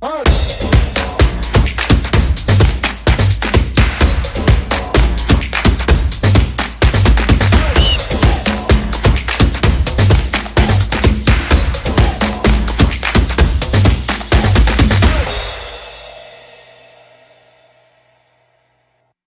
Party!